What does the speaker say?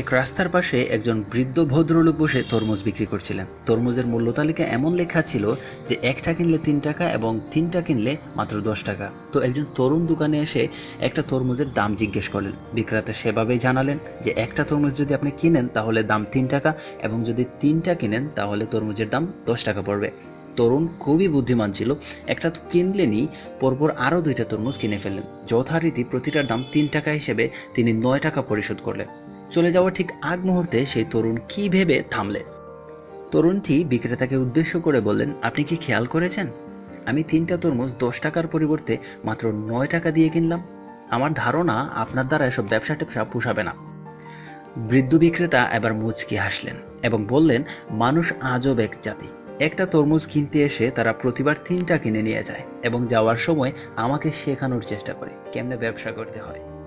এক রাস্তার পাশে একজন বৃদ্ধ ভদ্রলোক বসে তরমুজ বিক্রি করছিলেন। তরমুজের মূল্য তালিকা এমন লেখা ছিল যে একটা কিনলে তিন টাকা এবং তিনটা কিনলে মাত্র দশ টাকা। তো একজন তরুণ দোকানে এসে একটা তরমুজের দাম জিজ্ঞেস করলেন। বিক্রেতা সেভাবেই জানালেন যে একটা তরমুজ যদি আপনি কিনেন তাহলে দাম তিন টাকা এবং যদি তিনটা কিনেন তাহলে তরমুজের দাম দশ টাকা পড়বে। তরুণ খুবই বুদ্ধিমান ছিল। একটা তো কিনলেনই পরপর আরও দুইটা তরমুজ কিনে ফেললেন। যথারীতি প্রতিটার দাম তিন টাকা হিসেবে তিনি নয় টাকা পরিশোধ করলেন। চলে যাওয়ার ঠিক আগ মুহূর্তে সেই তরুণ কি ভেবে থামলে? তরুণটি বিক্রেতাকে উদ্দেশ্য করে বললেন, আপনি কি খেয়াল করেছেন? আমি তিনটা তরমুজ দশ টাকার পরিবর্তে মাত্র নয় টাকা দিয়ে কিনলাম। আমার ধারণা আপনার দ্বারা এসব ব্যবসা ট্যাবসা পোষাবে না। বৃদ্ধ বিক্রেতা এবার মুচকি হাসলেন এবং বললেন, মানুষ আজব এক জাতি। একটা তরমুজ কিনতে এসে তারা প্রতিবার তিনটা কিনে নিয়ে যায় এবং যাওয়ার সময় আমাকে শেখানোর চেষ্টা করে কেমনে ব্যবসা করতে হয়।